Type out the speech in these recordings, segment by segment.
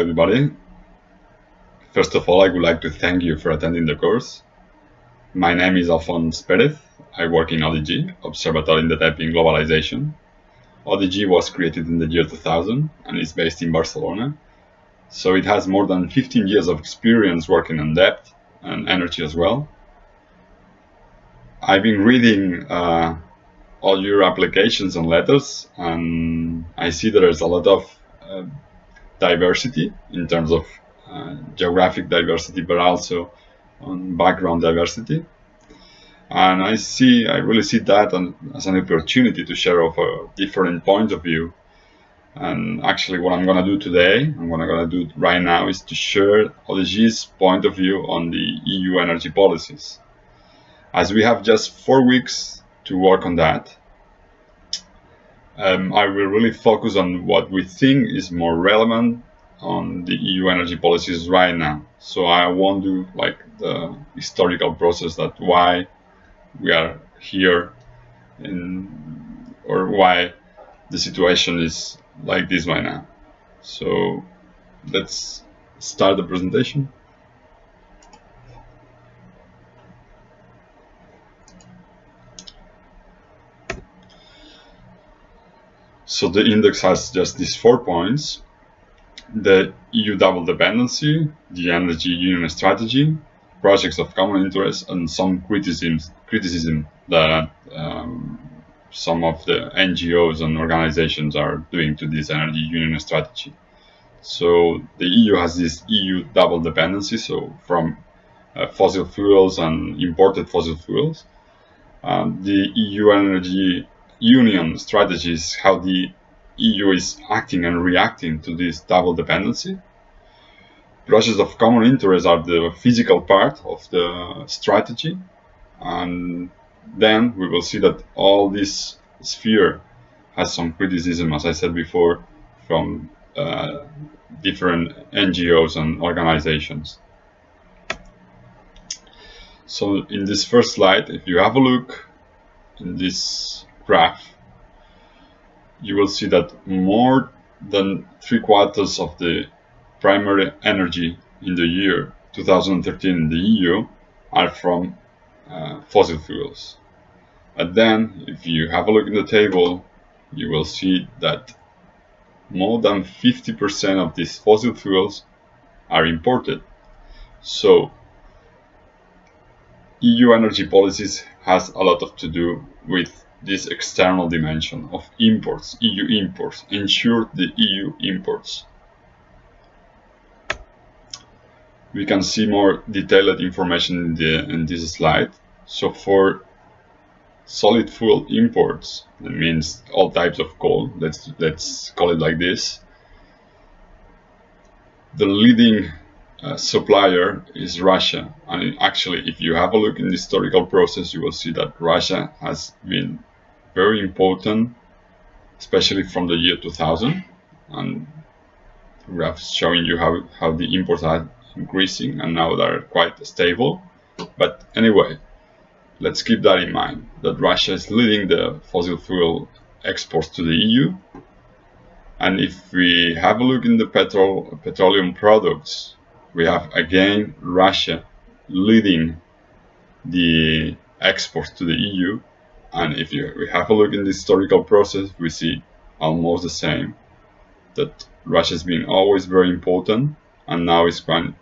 everybody. First of all, I would like to thank you for attending the course. My name is Alfons Perez. I work in ODG, Observatory in Developing Globalization. ODG was created in the year 2000 and is based in Barcelona. So it has more than 15 years of experience working on depth and energy as well. I've been reading uh, all your applications and letters and I see there's a lot of uh, diversity in terms of uh, geographic diversity, but also on background diversity. And I see, I really see that as an opportunity to share of a different point of view. And actually what I'm gonna do today, and what I'm gonna do right now is to share ODG's point of view on the EU energy policies. As we have just four weeks to work on that, um, I will really focus on what we think is more relevant on the EU energy policies right now. So I won't do like the historical process that why we are here in, or why the situation is like this right now. So let's start the presentation. So the index has just these four points. The EU double dependency, the energy union strategy, projects of common interest, and some criticisms, criticism that um, some of the NGOs and organizations are doing to this energy union strategy. So the EU has this EU double dependency, so from uh, fossil fuels and imported fossil fuels. Um, the EU energy union strategies, how the EU is acting and reacting to this double dependency. Projects of common interest are the physical part of the strategy. And then we will see that all this sphere has some criticism, as I said before, from uh, different NGOs and organizations. So in this first slide, if you have a look in this graph, you will see that more than three quarters of the primary energy in the year 2013 in the EU are from uh, fossil fuels. And then, if you have a look in the table, you will see that more than 50% of these fossil fuels are imported. So, EU energy policies has a lot of to do with this external dimension of imports, EU imports, ensure the EU imports. We can see more detailed information in, the, in this slide. So for solid fuel imports, that means all types of coal, let's, let's call it like this, the leading uh, supplier is Russia. And actually, if you have a look in the historical process, you will see that Russia has been very important, especially from the year 2000. And graph showing you how, how the imports are increasing and now they're quite stable. But anyway, let's keep that in mind, that Russia is leading the fossil fuel exports to the EU. And if we have a look in the petrol, petroleum products, we have again Russia leading the exports to the EU and if you we have a look in the historical process, we see almost the same. That Russia has been always very important and now is quite,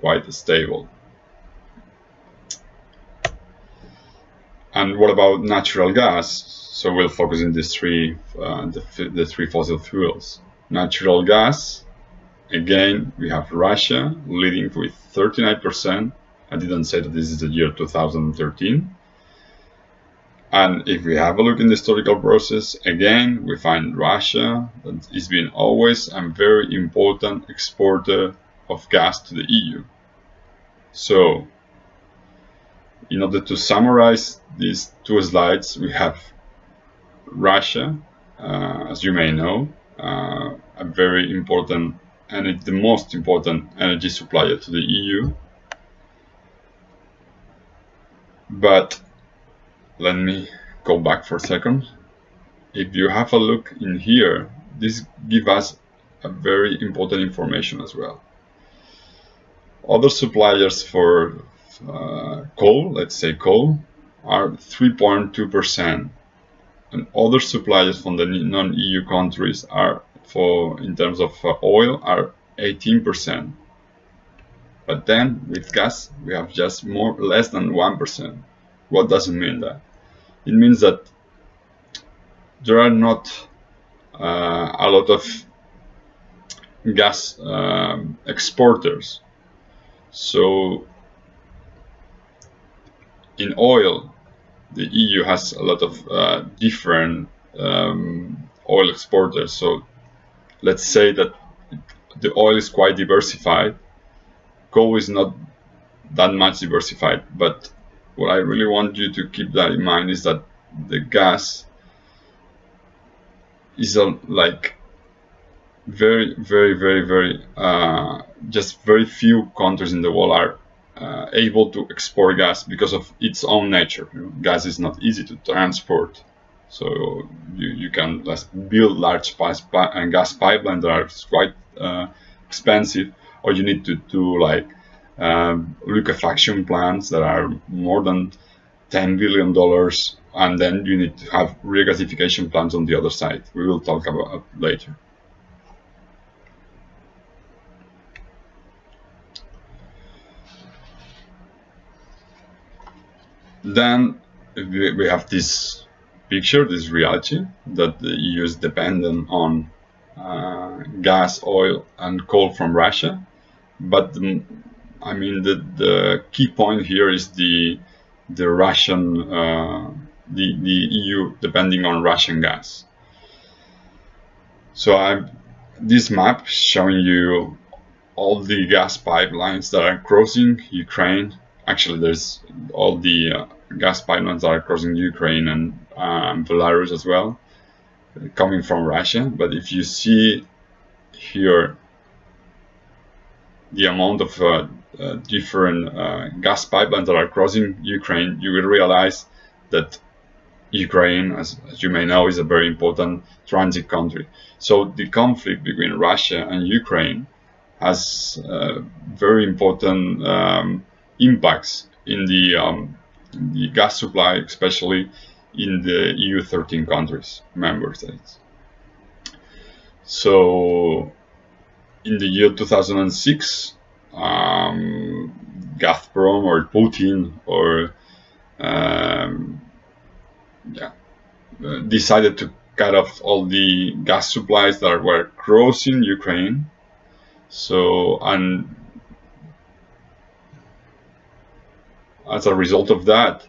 quite stable. And what about natural gas? So we'll focus on these three, uh, the, the three fossil fuels. Natural gas, again, we have Russia leading with 39%. I didn't say that this is the year 2013 and if we have a look in the historical process, again, we find Russia that has been always a very important exporter of gas to the EU. So, in order to summarize these two slides, we have Russia, uh, as you may know, uh, a very important and the most important energy supplier to the EU. But let me go back for a second. If you have a look in here, this gives us a very important information as well. Other suppliers for uh, coal, let's say coal, are 3.2%, and other suppliers from the non-EU countries are, for in terms of uh, oil, are 18%. But then with gas, we have just more less than 1%. What does it mean that? It means that there are not uh, a lot of gas um, exporters. So in oil, the EU has a lot of uh, different um, oil exporters. So let's say that the oil is quite diversified. Coal is not that much diversified, but what I really want you to keep that in mind is that the gas is a, like very, very, very, very, uh, just very few countries in the world are uh, able to export gas because of its own nature. You know, gas is not easy to transport. So you, you can build large gas pipelines that are quite uh, expensive, or you need to do like liquefaction plants that are more than 10 billion dollars, and then you need to have regasification plants on the other side. We will talk about later. Then we have this picture, this reality, that the EU is dependent on uh, gas, oil, and coal from Russia. But I mean, the, the key point here is the the Russian, uh, the the EU depending on Russian gas. So I, this map showing you all the gas pipelines that are crossing Ukraine actually there's all the uh, gas pipelines that are crossing Ukraine and um, Belarus as well, coming from Russia. But if you see here the amount of uh, uh, different uh, gas pipelines that are crossing Ukraine, you will realize that Ukraine, as, as, you may know, is a very important transit country. So the conflict between Russia and Ukraine has uh, very important um, impacts in the, um, the gas supply, especially in the EU 13 countries, member states. So in the year 2006, um, Gazprom or Putin or um, yeah, decided to cut off all the gas supplies that were crossing Ukraine. So, and as a result of that,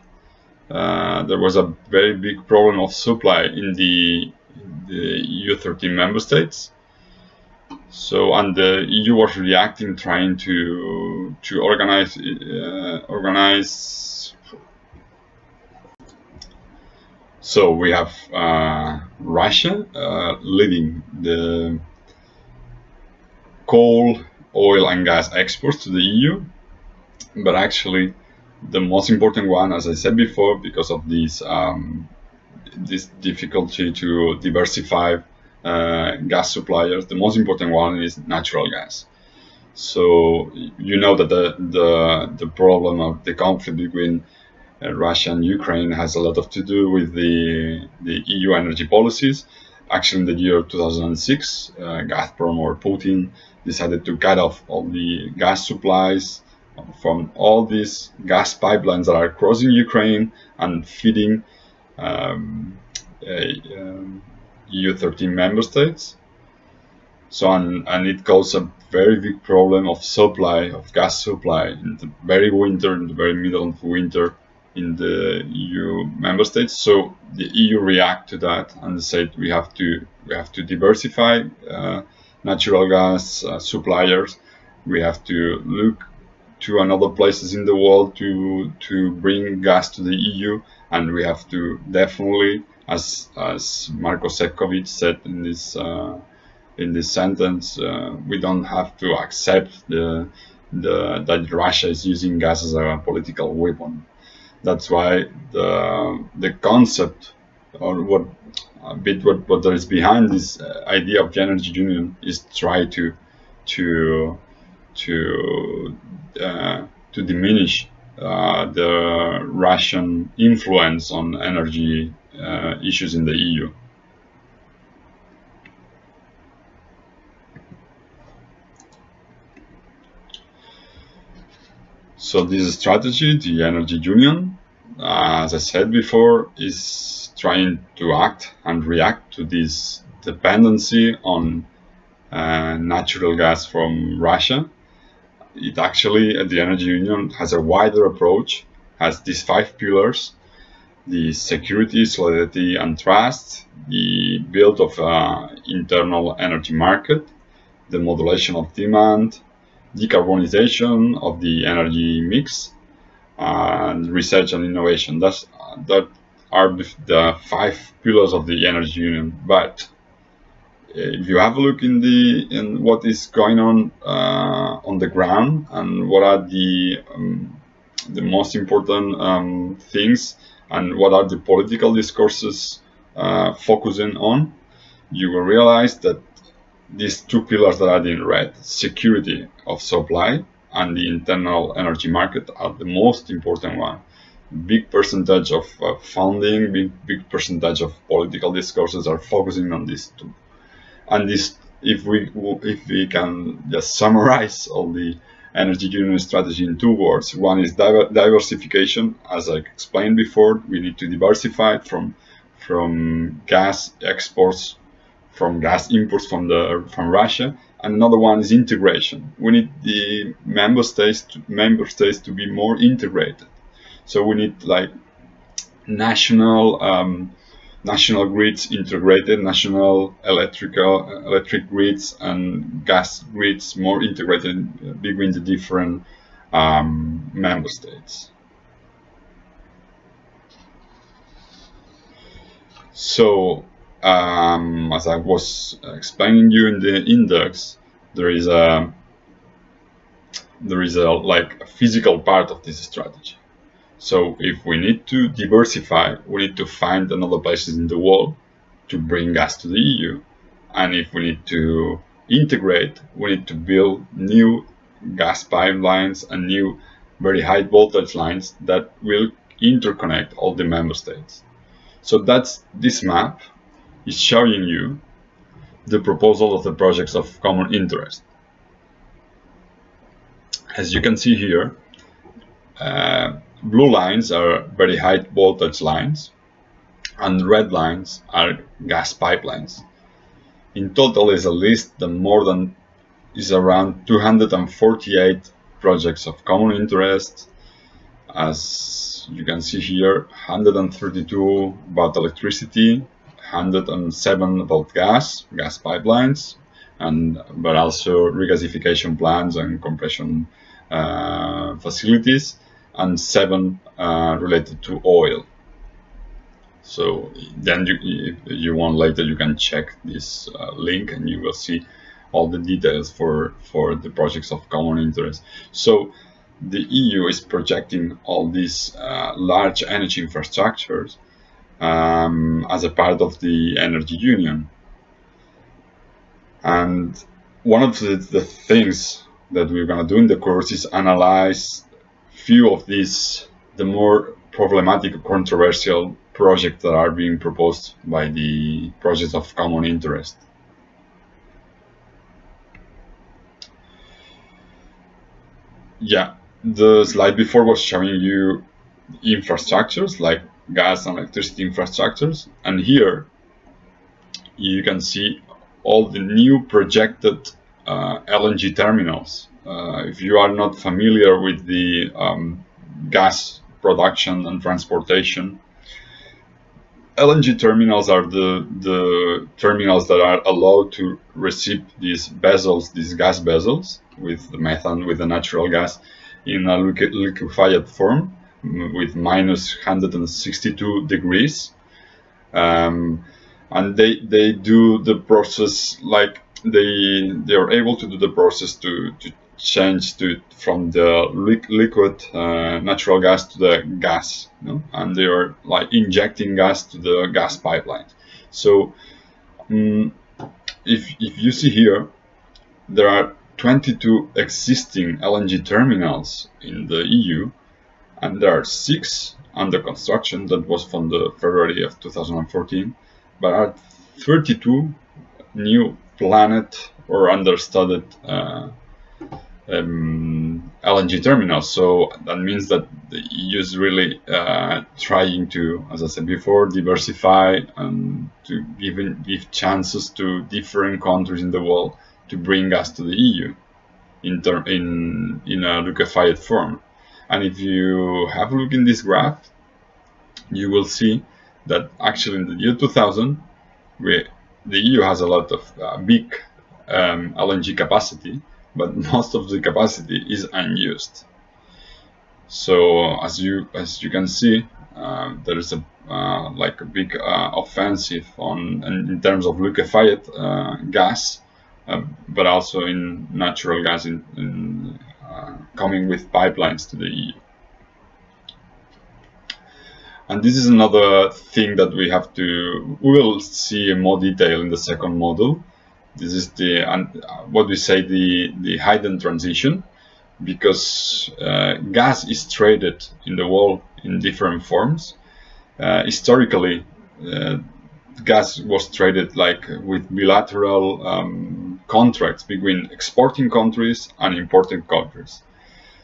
uh, there was a very big problem of supply in the, the EU 13 member states. So, and the EU was reacting, trying to to organize uh, organize. So we have uh, Russia uh, leading the coal, oil, and gas exports to the EU, but actually the most important one, as I said before, because of this um, this difficulty to diversify uh, gas suppliers, the most important one is natural gas. So you know that the the, the problem of the conflict between uh, Russia and Ukraine has a lot of to do with the the EU energy policies. Actually, in the year 2006, uh, Gazprom or Putin decided to cut off all the gas supplies from all these gas pipelines that are crossing Ukraine and feeding um, a, um, EU 13 member states. So, and, and it caused a very big problem of supply, of gas supply in the very winter, in the very middle of winter in the EU member states. So the EU react to that and said we have to we have to diversify uh, natural gas uh, suppliers. We have to look to another places in the world to to bring gas to the EU, and we have to definitely, as as Marko Sefcovic said in this uh, in this sentence, uh, we don't have to accept the, the that Russia is using gas as a political weapon. That's why the the concept or what a bit what, what there is behind this uh, idea of the energy union is try to to to uh, to diminish uh, the Russian influence on energy uh, issues in the EU. So this strategy, the energy union, uh, as I said before, is trying to act and react to this dependency on uh, natural gas from Russia. It actually, the energy union has a wider approach, has these five pillars, the security, solidarity and trust, the build of an internal energy market, the modulation of demand, decarbonization of the energy mix, and research and innovation. That's, that are the five pillars of the energy union. But if you have a look in the in what is going on uh, on the ground and what are the um, the most important um, things and what are the political discourses uh, focusing on, you will realize that these two pillars that are in red, security of supply and the internal energy market are the most important one. Big percentage of uh, funding, big big percentage of political discourses are focusing on these two. And this, if we if we can just summarize all the energy union strategy in two words, one is diver diversification. As I explained before, we need to diversify from from gas exports, from gas imports from the from Russia and another one is integration. We need the member states to, member states to be more integrated. So we need like national um, national grids integrated, national electrical electric grids and gas grids more integrated between the different um, member states. So um, as I was explaining you in the index, there is a there is a like a physical part of this strategy. So if we need to diversify, we need to find another places in the world to bring gas to the EU. And if we need to integrate, we need to build new gas pipelines and new very high voltage lines that will interconnect all the member states. So that's this map is showing you the proposal of the projects of common interest. As you can see here, uh, blue lines are very high voltage lines and red lines are gas pipelines. In total is a list the more than is around 248 projects of common interest as you can see here 132 about electricity 107 about gas, gas pipelines, and but also regasification plants and compression uh, facilities, and seven uh, related to oil. So then you, if you want later, you can check this uh, link and you will see all the details for, for the projects of common interest. So the EU is projecting all these uh, large energy infrastructures um, as a part of the energy union. And one of the, the things that we're going to do in the course is analyze few of these, the more problematic controversial projects that are being proposed by the projects of common interest. Yeah, the slide before was showing you infrastructures like gas and electricity infrastructures. And here you can see all the new projected uh, LNG terminals. Uh, if you are not familiar with the um, gas production and transportation, LNG terminals are the, the terminals that are allowed to receive these vessels, these gas vessels with the methane, with the natural gas in a liquefied form with minus 162 degrees. Um, and they, they do the process like they, they are able to do the process to, to change to from the li liquid uh, natural gas to the gas, you know? and they are like injecting gas to the gas pipeline. So um, if if you see here, there are 22 existing LNG terminals in the EU, and there are six under construction. That was from the February of 2014, but are 32 new planet or understudied uh, um, LNG terminals. So that means that the EU is really uh, trying to, as I said before, diversify and to give, give chances to different countries in the world to bring gas to the EU in, in, in a liquefied form. And if you have a look in this graph, you will see that actually in the year 2000, we, the EU has a lot of uh, big um, LNG capacity, but most of the capacity is unused. So as you as you can see, uh, there is a uh, like a big uh, offensive on in terms of liquefied uh, gas, uh, but also in natural gas in, in uh, coming with pipelines to the EU. And this is another thing that we have to, we will see in more detail in the second module. This is the, what we say, the, the hidden transition, because uh, gas is traded in the world in different forms. Uh, historically, uh, gas was traded like with bilateral um, contracts between exporting countries and importing countries.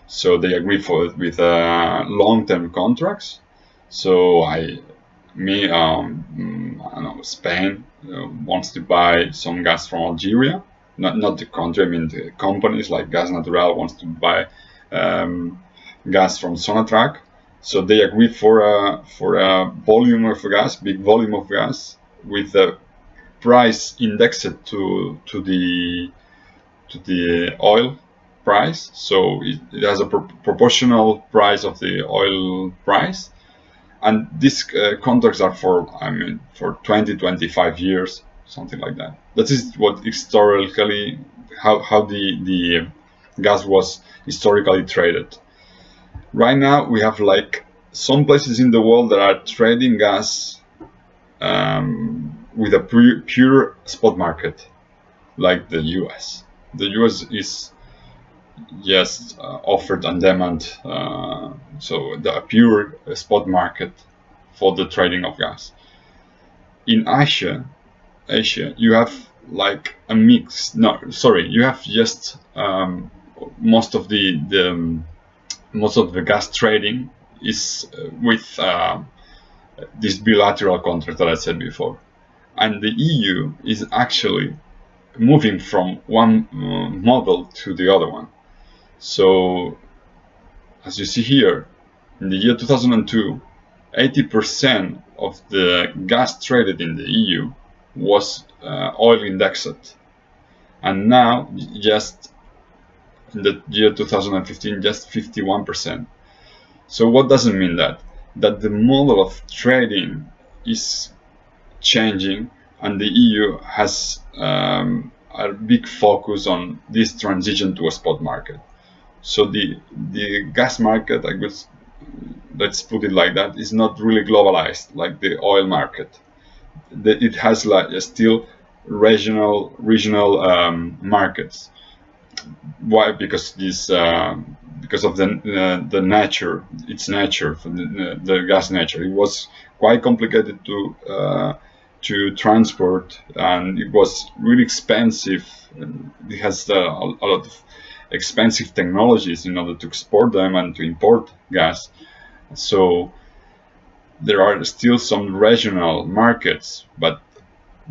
So they agree for with uh, long-term contracts so I, me, um, I know, Spain uh, wants to buy some gas from Algeria. Not not the country. I mean the companies like Gas Natural wants to buy um, gas from Sonatrach. So they agree for a for a volume of gas, big volume of gas, with a price indexed to to the to the oil price. So it, it has a pro proportional price of the oil price and these uh, contracts are for I mean for 20 25 years something like that. That is what historically how, how the the gas was historically traded. Right now we have like some places in the world that are trading gas um, with a pure, pure spot market like the US the US is yes, uh, offered and demand. Uh, so the pure spot market for the trading of gas. In Asia, Asia, you have like a mix. No, sorry, you have just um, most of the, the um, most of the gas trading is uh, with uh, this bilateral contract that I said before, and the EU is actually moving from one uh, model to the other one. So, as you see here, in the year 2002, 80% of the gas traded in the EU was uh, oil indexed. And now, just in the year 2015, just 51%. So what does it mean that? That the model of trading is changing and the EU has um, a big focus on this transition to a spot market. So the the gas market, I guess, let's put it like that, is not really globalized like the oil market. It has like still regional regional um, markets. Why? Because this uh, because of the uh, the nature, its nature, the, the, gas nature. It was quite complicated to uh, to transport, and it was really expensive. It has uh, a lot of expensive technologies in order to export them and to import gas. So there are still some regional markets, but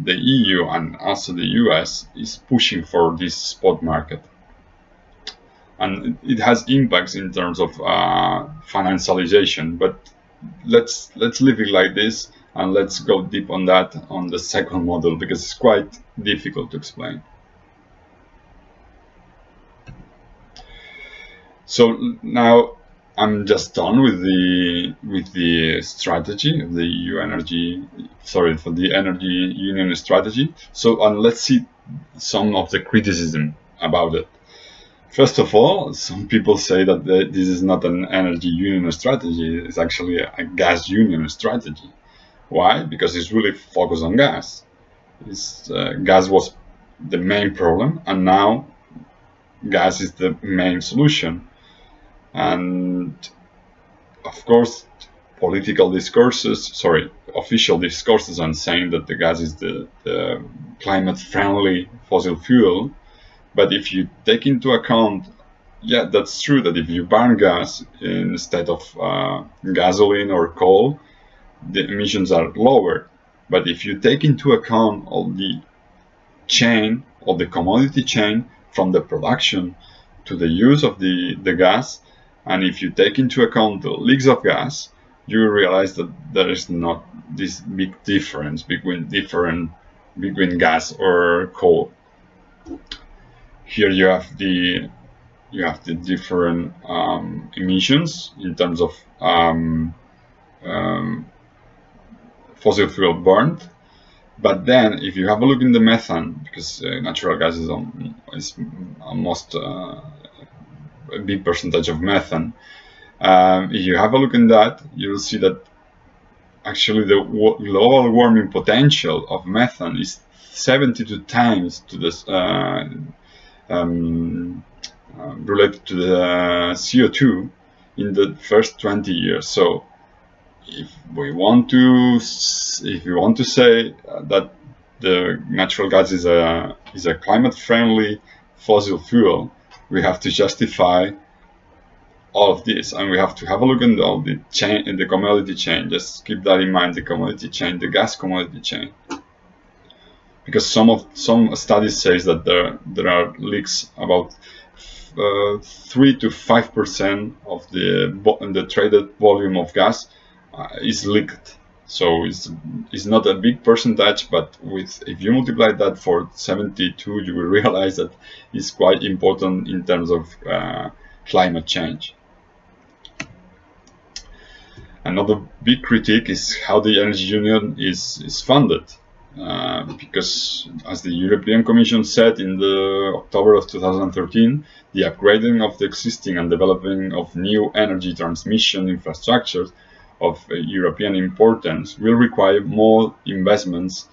the EU and also the US is pushing for this spot market. And it has impacts in terms of uh, financialization, but let's let's leave it like this and let's go deep on that on the second module because it's quite difficult to explain. So now I'm just done with the with the strategy of the EU energy sorry for the energy union strategy. So and let's see some of the criticism about it. First of all, some people say that this is not an energy union strategy, it's actually a, gas union strategy. Why? Because it's really focused on gas. Uh, gas was the main problem, and now gas is the main solution. And of course, political discourses, sorry, official discourses on saying that the gas is the, the climate-friendly fossil fuel. But if you take into account, yeah, that's true that if you burn gas instead of uh, gasoline or coal, the emissions are lower. But if you take into account all the chain, all the commodity chain from the production to the use of the, the gas, and if you take into account the leaks of gas, you realize that there is not this big difference between different between gas or coal. Here you have the you have the different um, emissions in terms of um, um, fossil fuel burned. But then, if you have a look in the methane, because uh, natural gas is, on, is almost uh, a big percentage of methane, um, if you have a look in that, you will see that actually the global warming potential of methane is 72 times to this uh, um, uh, related to the CO2 in the first 20 years. So if we want to if we want to say that the natural gas is a is a climate friendly fossil fuel, we have to justify all of this and we have to have a look at all the chain in the commodity chain. Just keep that in mind the commodity chain the gas commodity chain. Because some of some studies says that there there are leaks about uh, three to five percent of the the traded volume of gas uh, is leaked so it's it's not a big percentage but with if you multiply that for 72 you will realize that it's quite important in terms of uh, climate change Another big critique is how the Energy Union is, is funded. Uh, because as the European Commission said in the October of 2013, the upgrading of the existing and developing of new energy transmission infrastructures of uh, European importance will require more investments,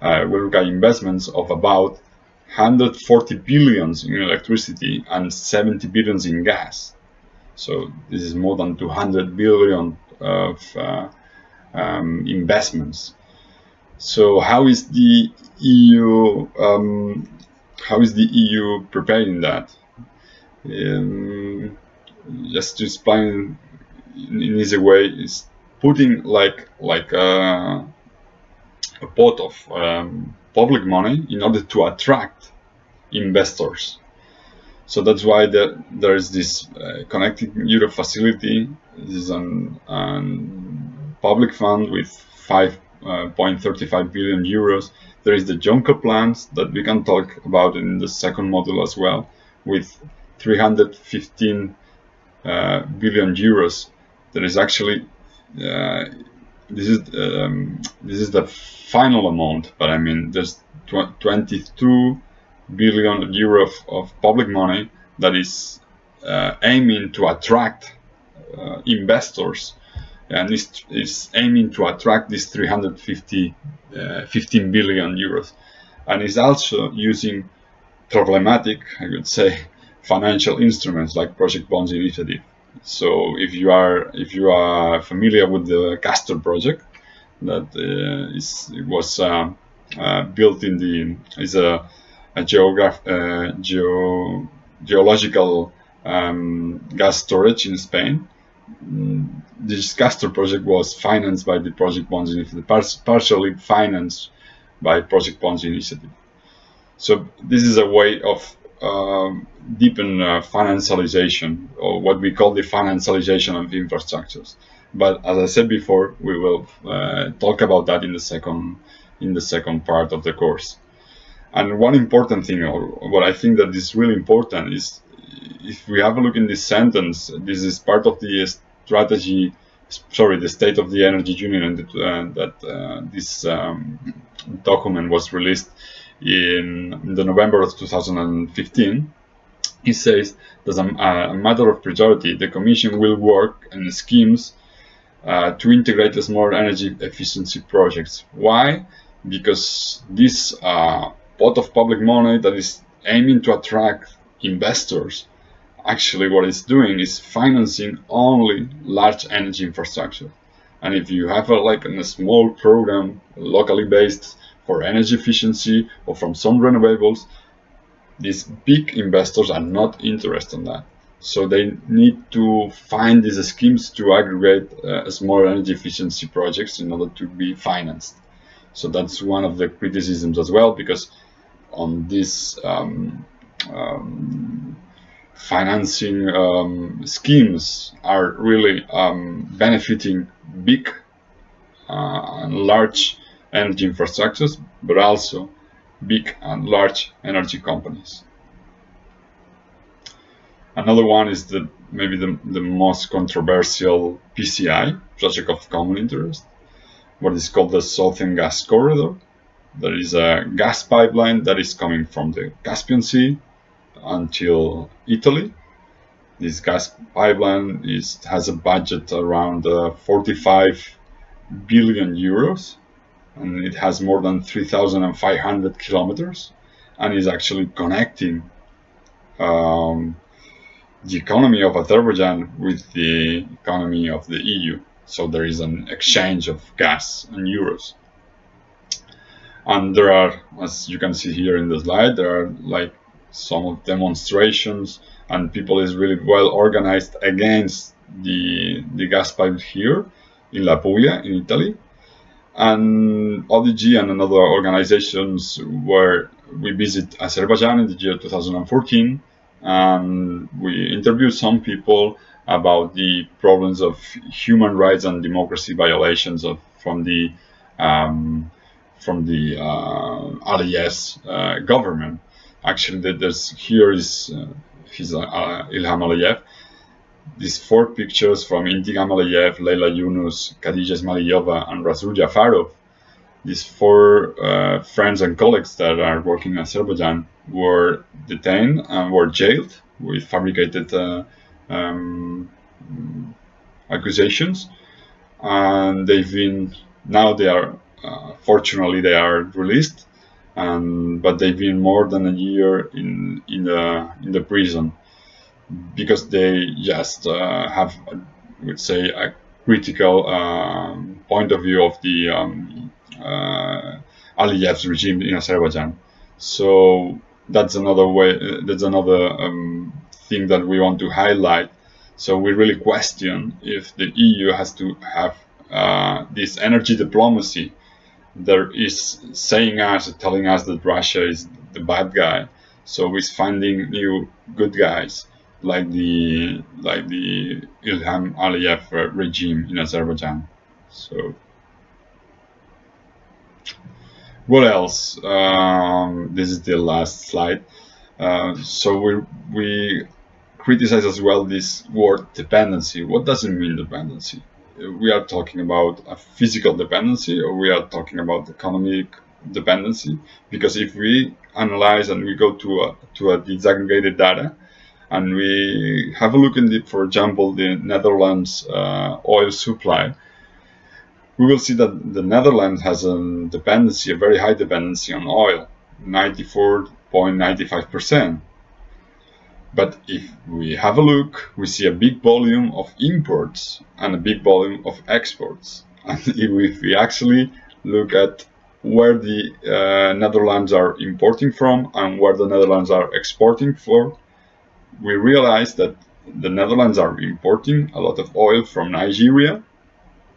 uh, will require investments of about 140 billions in electricity and 70 billions in gas. So this is more than 200 billion of uh, um, investments. So how is the EU um, how is the EU preparing that? Um, just to explain in easy way is putting like like a, a pot of um, public money in order to attract investors. So that's why the, there is this uh, Connecting Europe facility. This is an, an public fund with 5.35 uh, billion euros. There is the Juncker plans that we can talk about in the second module as well, with 315 uh, billion euros. There is actually uh, this is um, this is the final amount, but I mean there's tw 22 billion euro of, of public money that is uh, aiming to attract uh, investors. And is, is aiming to attract these 350 uh, 15 billion euros. And is also using problematic I would say financial instruments like project bonds initiative so if you are if you are familiar with the Castor project that uh, is, was uh, uh, built in the is a a geograph uh, geo geological um, gas storage in Spain. Mm, this Castor project was financed by the Project Bonds Initiative, partially financed by Project Bonds Initiative. So this is a way of deepen uh, financialization, or what we call the financialization of infrastructures. But as I said before, we will uh, talk about that in the second in the second part of the course. And one important thing, or what I think that is really important, is if we have a look in this sentence, this is part of the strategy, sorry, the State of the Energy Union that, uh, that uh, this um, document was released in, the November of 2015. he says that as a, matter of priority, the Commission will work on schemes uh, to integrate small energy efficiency projects. Why? Because this uh, pot of public money that is aiming to attract investors, actually what it's doing is financing only large energy infrastructure. And if you have a, like a small program locally based for energy efficiency or from some renewables, these big investors are not interested in that. So they need to find these schemes to aggregate uh, small energy efficiency projects in order to be financed. So that's one of the criticisms as well, because on this um, um, financing um, schemes are really um, benefiting big uh, and large energy infrastructures, but also big and large energy companies. Another one is the maybe the, the most controversial PCI, Project of Common Interest, what is called the Southern Gas Corridor. There is a gas pipeline that is coming from the Caspian Sea until Italy. This gas pipeline is, has a budget around uh, 45 billion euros and it has more than 3,500 kilometers and is actually connecting um, the economy of Azerbaijan with the economy of the EU. So there is an exchange of gas and euros. And there are, as you can see here in the slide, there are like some demonstrations and people is really well organized against the, the gas pipe here in La Puglia in Italy. And ODG and another organizations where we visit Azerbaijan in the year 2014 and we interviewed some people about the problems of human rights and democracy violations of, from the um, from the uh, uh, government. Actually, there's here is uh, his uh, Ilham Aliyev. These four pictures from Intigam Aliyev, Leila Yunus, Khadija Ismayilova, and Rasul Jafarov. These four uh, friends and colleagues that are working in Azerbaijan were detained and were jailed with fabricated uh, um, accusations, and they've been now they are uh, fortunately they are released, and but they've been more than a year in in the in the prison because they just uh, have, I would say, a critical um, point of view of the um, uh, Aliyev's regime in Azerbaijan. So that's another way. Uh, that's another um, thing that we want to highlight. So we really question if the EU has to have uh, this energy diplomacy that is saying us, telling us that Russia is the bad guy. So we're finding new good guys like the like the Ilham Aliyev regime in Azerbaijan. So what else? Um, this is the last slide. Uh, so we we criticize as well this word dependency. What does it mean dependency? We are talking about a physical dependency, or we are talking about economic dependency. Because if we analyze and we go to a to a disaggregated data, and we have a look in the, for example, the Netherlands uh, oil supply, we will see that the Netherlands has a dependency, a very high dependency on oil, 94.95%. But if we have a look, we see a big volume of imports and a big volume of exports. And if we actually look at where the uh, Netherlands are importing from and where the Netherlands are exporting for, we realize that the Netherlands are importing a lot of oil from Nigeria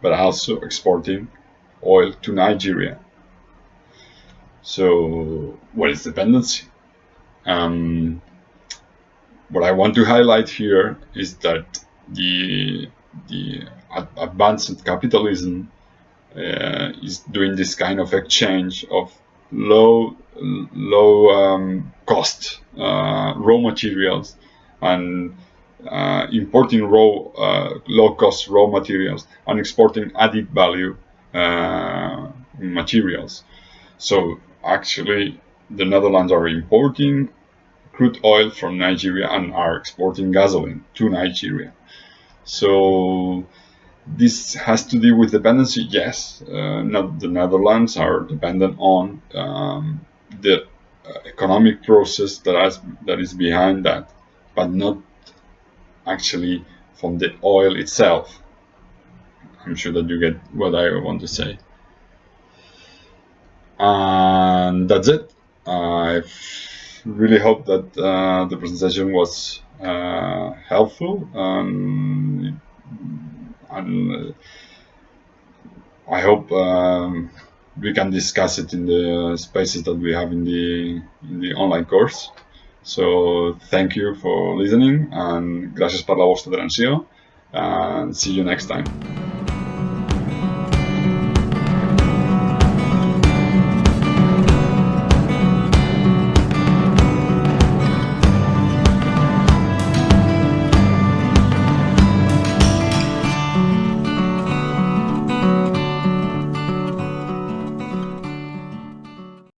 but also exporting oil to Nigeria. So, what is dependency? Um, what I want to highlight here is that the the advanced capitalism uh, is doing this kind of exchange of low low um, cost uh, raw materials and uh, importing raw, uh, low-cost raw materials and exporting added value uh, materials. So actually, the Netherlands are importing crude oil from Nigeria and are exporting gasoline to Nigeria. So this has to do with dependency. Yes, uh, not the Netherlands are dependent on um, the uh, economic process that has, that is behind that, but not actually from the oil itself. I'm sure that you get what I want to say. And that's it. I really hope that uh, the presentation was uh, helpful. Um, and uh, I hope um, we can discuss it in the spaces that we have in the in the online course. So thank you for listening and gracias por la vostra atenció and see you next time.